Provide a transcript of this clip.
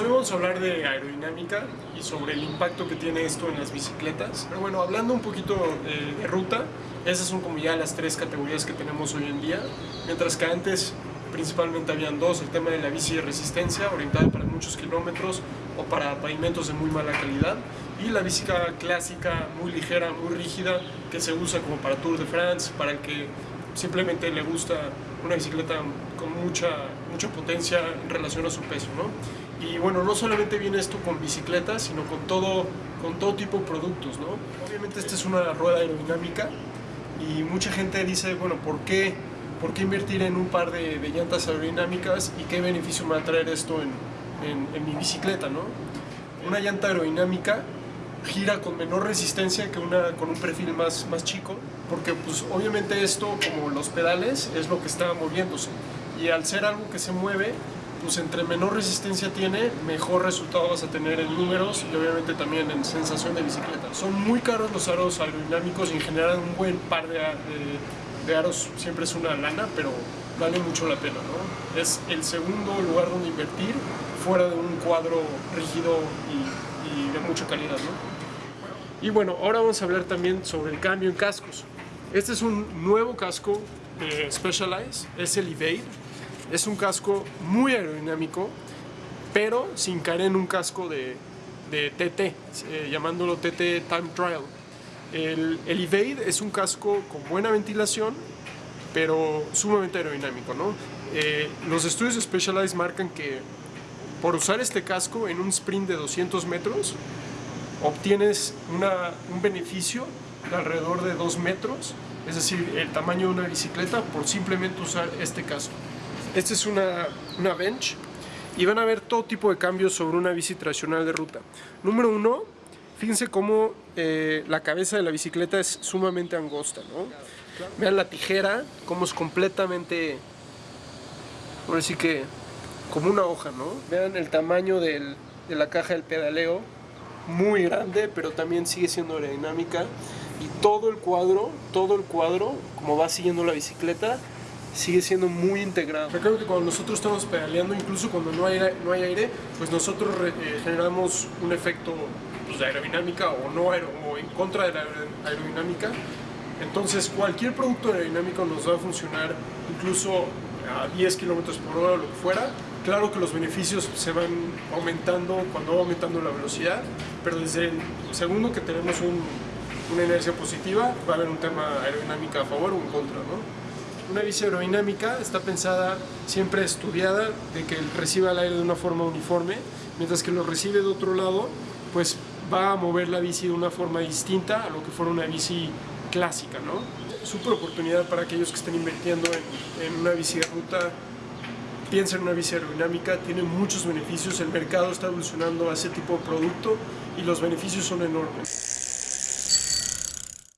hoy vamos a hablar de aerodinámica y sobre el impacto que tiene esto en las bicicletas. Pero bueno, hablando un poquito de, de ruta, esas son como ya las tres categorías que tenemos hoy en día, mientras que antes principalmente habían dos, el tema de la bici de resistencia, orientada para muchos kilómetros o para pavimentos de muy mala calidad, y la bicicleta clásica, muy ligera, muy rígida, que se usa como para Tour de France, para el que simplemente le gusta una bicicleta con mucha, mucha potencia en relación a su peso, ¿no? Y bueno, no solamente viene esto con bicicletas, sino con todo, con todo tipo de productos, ¿no? Obviamente esta es una rueda aerodinámica y mucha gente dice, bueno, ¿por qué, por qué invertir en un par de, de, llantas aerodinámicas y qué beneficio me va a traer esto en, en, en mi bicicleta, ¿no? Una llanta aerodinámica gira con menor resistencia que una con un perfil más, más chico, porque pues obviamente esto, como los pedales, es lo que está moviéndose. Y al ser algo que se mueve, pues entre menor resistencia tiene, mejor resultado vas a tener en números y obviamente también en sensación de bicicleta. Son muy caros los aros aerodinámicos y en general un buen par de, de, de aros siempre es una lana, pero vale mucho la pena, ¿no? Es el segundo lugar donde invertir fuera de un cuadro rígido y, y de mucha calidad, ¿no? Y bueno, ahora vamos a hablar también sobre el cambio en cascos. Este es un nuevo casco de Specialized, es el Evade. Es un casco muy aerodinámico, pero sin caer en un casco de, de TT, eh, llamándolo TT Time Trial. El, el, Evade es un casco con buena ventilación, pero sumamente aerodinámico. ¿no? Eh, los estudios de Specialized marcan que por usar este casco en un sprint de 200 metros, obtienes una, un beneficio de alrededor de 2 metros, es decir, el tamaño de una bicicleta por simplemente usar este casco. Esta es una, una bench y van a ver todo tipo de cambios sobre una bici tradicional de ruta. Número uno, fíjense cómo eh, la cabeza de la bicicleta es sumamente angosta, ¿no? Vean la tijera, cómo es completamente, por decir que, como una hoja, ¿no? Vean el tamaño de la caja del pedaleo, muy grande, pero también sigue siendo aerodinámica. Y todo el cuadro, todo el cuadro, como va siguiendo la bicicleta, sigue siendo muy integrado. Recuerdo que cuando nosotros estamos pedaleando, incluso cuando no hay, no hay aire, pues nosotros eh, generamos un efecto pues, de aerodinámica o, no aer o en contra de la aerodinámica. Entonces cualquier producto aerodinámico nos va a funcionar incluso a 10 kilómetros por hora o lo que fuera. Claro que los beneficios se van aumentando cuando va aumentando la velocidad, pero desde el segundo que tenemos un, una inercia positiva, va a haber un tema aerodinámica a favor o en contra, ¿no? Una bici aerodinámica está pensada, siempre estudiada, de que reciba el aire de una forma uniforme, mientras que lo recibe de otro lado, pues va a mover la bici de una forma distinta a lo que fuera una bici clásica, ¿no? Súper oportunidad para aquellos que estén invirtiendo en, en una bici de ruta, piensen en una bici aerodinámica, tiene muchos beneficios, el mercado está evolucionando a ese tipo de producto y los beneficios son enormes.